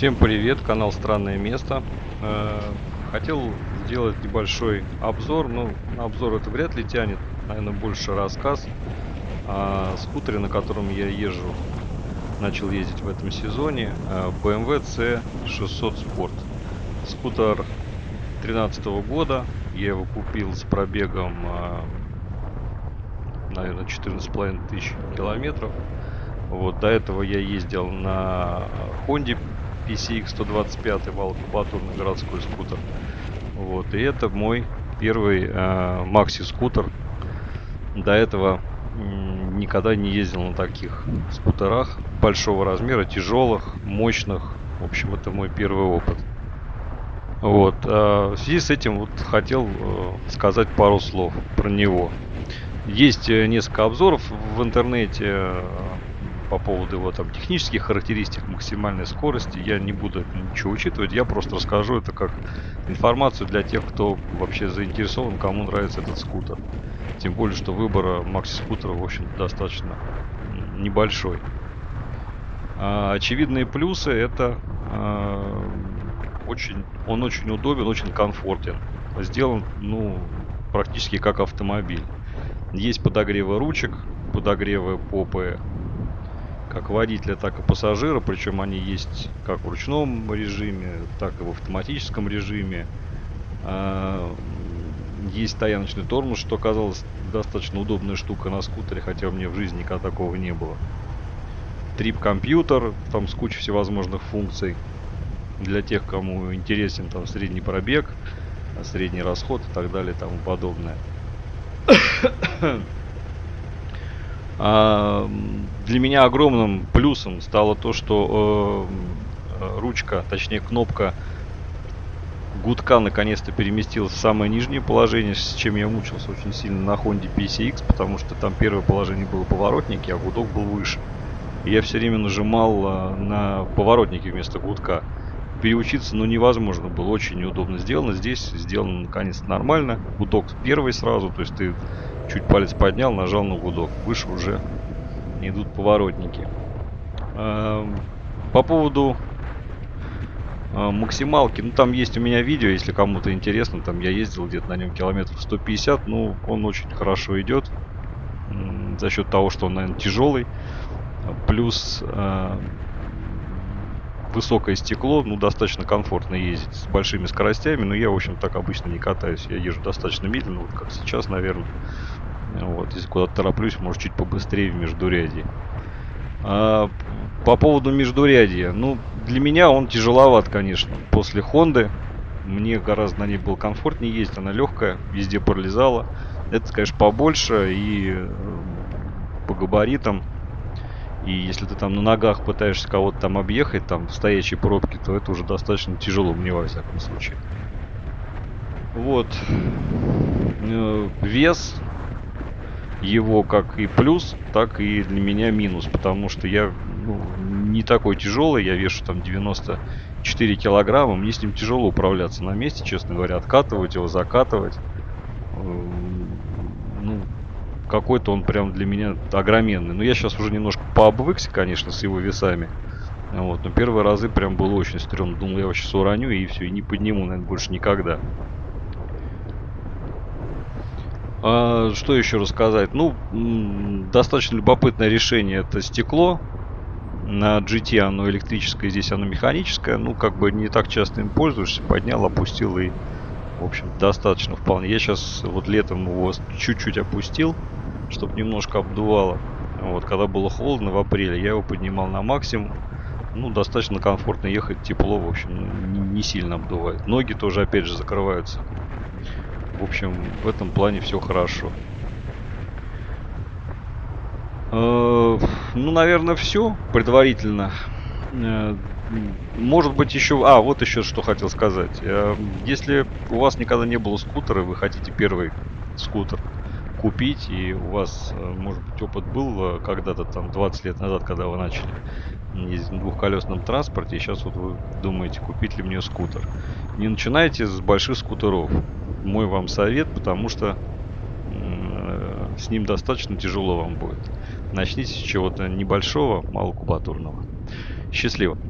Всем привет, канал Странное Место. Э, хотел сделать небольшой обзор, ну, обзор это вряд ли тянет, наверное, больше рассказ о скутере, на котором я езжу, начал ездить в этом сезоне, э, BMW C600 Sport. Скутер 2013 года, я его купил с пробегом, э, наверное, 14,5 тысяч километров. Вот, до этого я ездил на Honda PCX 125 малокубатурный городской скутер. Вот, и это мой первый э, макси-скутер. До этого никогда не ездил на таких скутерах большого размера, тяжелых, мощных. В общем, это мой первый опыт. Вот. А в связи с этим вот хотел э, сказать пару слов про него. Есть э, несколько обзоров в интернете по поводу его там технических характеристик, максимальной скорости. Я не буду ничего учитывать, я просто расскажу это как информацию для тех, кто вообще заинтересован, кому нравится этот скутер. Тем более, что выбора макси-скутера, в общем, достаточно небольшой. А, очевидные плюсы это а, очень, он очень удобен, очень комфортен. Сделан, ну, практически как автомобиль. Есть подогревы ручек, подогревы попы как водителя, так и пассажира. Причем они есть как в ручном режиме, так и в автоматическом режиме. А, есть стояночный тормоз, что оказалось достаточно удобная штука на скутере, хотя у меня в жизни никогда такого не было. Трип-компьютер, там с кучей всевозможных функций. Для тех, кому интересен там средний пробег, средний расход и так далее и тому подобное. А, для меня огромным плюсом стало то, что э, ручка, точнее кнопка гудка наконец-то переместилась в самое нижнее положение, с чем я мучился очень сильно на Honda PCX, потому что там первое положение было поворотники, а гудок был выше. Я все время нажимал э, на поворотники вместо гудка. Переучиться, ну, невозможно было, очень неудобно сделано. Здесь сделано наконец-то нормально. Гудок первый сразу, то есть ты Чуть палец поднял, нажал на гудок. Выше уже идут поворотники. Эм, по поводу э, максималки, ну там есть у меня видео, если кому-то интересно, там я ездил где-то на нем километров 150, ну он очень хорошо идет. За счет того, что он, наверное, тяжелый, плюс э, высокое стекло, ну, достаточно комфортно ездить с большими скоростями, но я, в общем, так обычно не катаюсь. Я езжу достаточно медленно, вот как сейчас, наверное. Вот, если куда-то тороплюсь, может, чуть побыстрее в междурядье. А, по поводу междурядья, ну, для меня он тяжеловат, конечно. После Хонды мне гораздо на ней было комфортнее ездить, она легкая, везде пролезала. Это, конечно, побольше и по габаритам и если ты там на ногах пытаешься кого-то там объехать, там в стоячей пробке, то это уже достаточно тяжело мне во всяком случае. Вот. Э, вес его как и плюс, так и для меня минус, потому что я ну, не такой тяжелый, я вешу там 94 килограмма, мне с ним тяжело управляться на месте, честно говоря, откатывать его, закатывать. Э, ну, какой-то он прям для меня огроменный. Но я сейчас уже немножко пообвыкся, конечно, с его весами. Вот, но первые разы прям было очень стрёмно. Думал, я его сейчас уроню и все, и не подниму, наверное, больше никогда. А, что еще рассказать? Ну, достаточно любопытное решение это стекло. На GT оно электрическое, здесь оно механическое. Ну, как бы не так часто им пользуешься. Поднял, опустил и, в общем, достаточно вполне. Я сейчас вот летом его чуть-чуть опустил чтобы немножко обдувало. Вот, когда было холодно в апреле, я его поднимал на максимум. Ну, достаточно комфортно ехать, тепло, в общем, ну, не, сильно обдувает. Ноги тоже, опять же, закрываются. В общем, в этом плане все хорошо. Э, ну, наверное, все предварительно. Э, может быть еще... А, вот еще что хотел сказать. Э, если у вас никогда не было скутера, вы хотите первый скутер, купить, и у вас, э, может быть, опыт был э, когда-то там 20 лет назад, когда вы начали ездить на двухколесном транспорте, и сейчас вот вы думаете, купить ли мне скутер. Не начинайте с больших скутеров. Мой вам совет, потому что э, с ним достаточно тяжело вам будет. Начните с чего-то небольшого, малокубатурного. Счастливо!